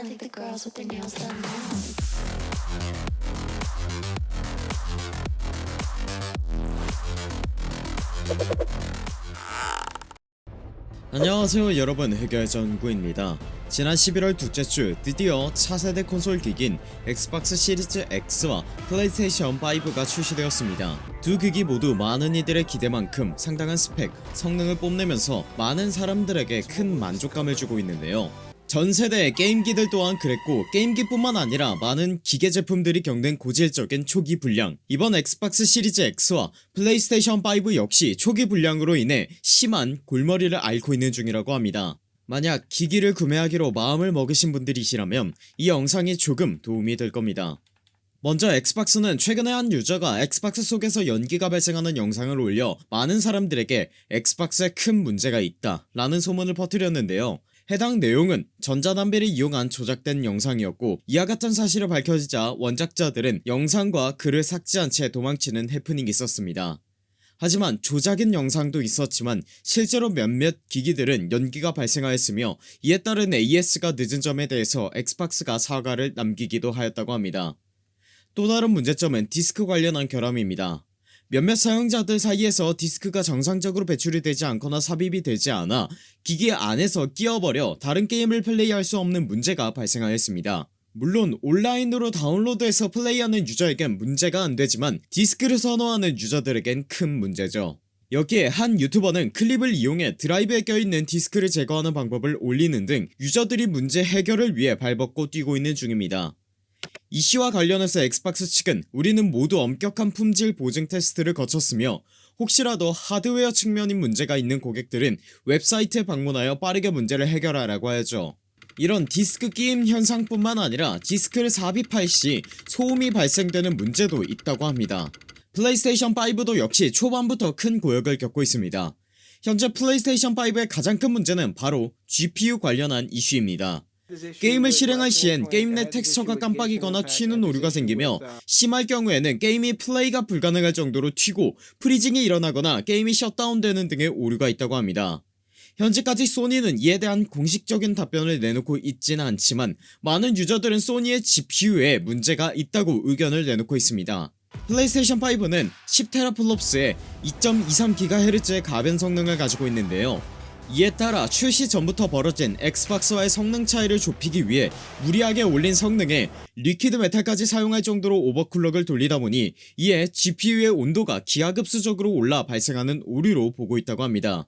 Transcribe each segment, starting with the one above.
I think the girls with their nails done. now. 안녕하세요 여러분. 해결전구입니다. 지난 11월 둘째 주 드디어 차세대 콘솔 기기인 엑스박스 시리즈 X와 플레이스테이션 5가 출시되었습니다. 두 기기 모두 많은 이들의 기대만큼 상당한 스펙, 성능을 뽐내면서 많은 사람들에게 큰 만족감을 주고 있는데요 전 세대의 게임기들 또한 그랬고 게임기뿐만 아니라 많은 기계 제품들이 겪는 고질적인 초기 불량. 이번 엑스박스 시리즈 X와 플레이스테이션 5 역시 초기 불량으로 인해 심한 골머리를 앓고 있는 중이라고 합니다. 만약 기기를 구매하기로 마음을 먹으신 분들이시라면 이 영상이 조금 도움이 될 겁니다. 먼저 엑스박스는 최근에 한 유저가 엑스박스 속에서 연기가 발생하는 영상을 올려 많은 사람들에게 엑스박스에 큰 문제가 있다 라는 소문을 퍼뜨렸는데요 해당 내용은 전자담배를 이용한 조작된 영상이었고 이와 같은 사실을 밝혀지자 원작자들은 영상과 글을 삭제한 채 도망치는 해프닝이 있었습니다. 하지만 조작인 영상도 있었지만 실제로 몇몇 기기들은 연기가 발생하였으며 이에 따른 AS가 늦은 점에 대해서 엑스박스가 사과를 남기기도 하였다고 합니다. 또 다른 문제점은 디스크 관련한 결함입니다 몇몇 사용자들 사이에서 디스크가 정상적으로 배출이 되지 않거나 삽입이 되지 않아 기기 안에서 끼어버려 다른 게임을 플레이할 수 없는 문제가 발생하였습니다. 물론 온라인으로 다운로드해서 플레이하는 유저에겐 문제가 안되지만 디스크를 선호하는 유저들에겐 큰 문제죠. 여기에 한 유튜버는 클립을 이용해 드라이브에 껴있는 디스크를 제거하는 방법을 올리는 등 유저들이 문제 해결을 위해 발벗고 뛰고 있는 중입니다 이슈와 관련해서 엑스박스 측은 우리는 모두 엄격한 품질 보증 테스트를 거쳤으며 혹시라도 하드웨어 측면인 문제가 있는 고객들은 웹사이트에 방문하여 빠르게 문제를 해결하라고 하죠. 이런 디스크 끼임 현상뿐만 아니라 디스크를 삽입할 시 소음이 발생되는 문제도 있다고 합니다. 플레이스테이션 5도 역시 초반부터 큰 고역을 겪고 있습니다. 현재 플레이스테이션 5의 가장 큰 문제는 바로 GPU 관련한 이슈입니다 게임을 실행할 시엔 게임 내 텍스처가 깜빡이거나 튀는 오류가 생기며 심할 경우에는 게임이 플레이가 불가능할 정도로 튀고 freezing이 일어나거나 게임이 셧다운되는 등의 오류가 있다고 합니다. 현재까지 소니는 이에 대한 공식적인 답변을 내놓고 있지는 않지만 많은 유저들은 소니의 GPU에 문제가 있다고 의견을 내놓고 있습니다. 플레이스테이션 5는 10테라플롭스의 2.23GHz의 가변 성능을 가지고 있는데요 이에 따라 출시 전부터 벌어진 엑스박스와의 성능 차이를 좁히기 위해 무리하게 올린 성능에 liquid metal까지 사용할 정도로 overclock을 돌리다 보니 이에 GPU의 온도가 기하급수적으로 올라 발생하는 오류로 보고 있다고 합니다.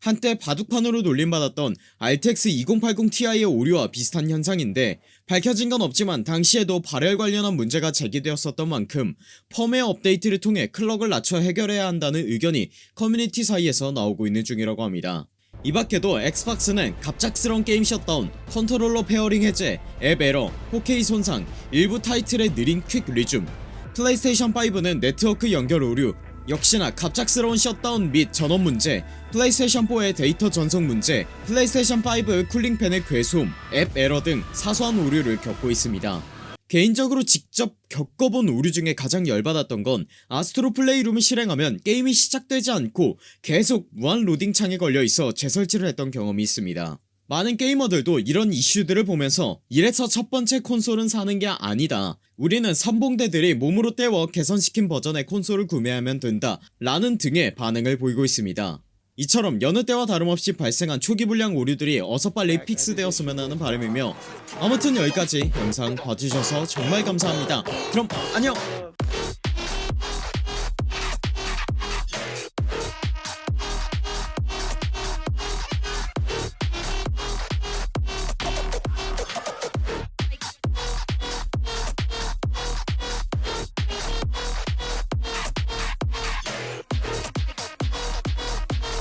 한때 바둑판으로 놀림받았던 RTX 2080ti의 오류와 비슷한 현상인데 밝혀진 건 없지만 당시에도 발열 관련한 문제가 제기되었었던 만큼 펌웨어 업데이트를 통해 clock을 낮춰 해결해야 한다는 의견이 커뮤니티 사이에서 나오고 있는 중이라고 합니다 이 밖에도 엑스박스는 갑작스러운 게임 셧다운, 컨트롤러 pairing 해제, 앱 에러, 4K 손상, 일부 타이틀의 느린 quick resume 플레이스테이션 5는 네트워크 연결 오류 역시나 갑작스러운 셧다운 및 전원 문제 플레이스테이션 4의 데이터 전송 문제 플레이스테이션 5의 cooling fan의 괴소음 앱 에러 등 사소한 오류를 겪고 있습니다 개인적으로 직접 겪어본 오류 중에 가장 열받았던 건 아스트로 플레이룸을 실행하면 게임이 시작되지 않고 계속 무한 로딩 창에 걸려있어 재설치를 했던 경험이 있습니다. 많은 게이머들도 이런 이슈들을 보면서 이래서 첫번째 콘솔은 사는 게 아니다. 우리는 선봉대들이 몸으로 때워 개선시킨 버전의 콘솔을 구매하면 된다 라는 등의 반응을 보이고 있습니다 이처럼 여느 때와 다름없이 발생한 초기 불량 오류들이 어서 빨리 픽스되었으면 하는 바람이며 아무튼 여기까지 영상 봐주셔서 정말 감사합니다. 그럼 안녕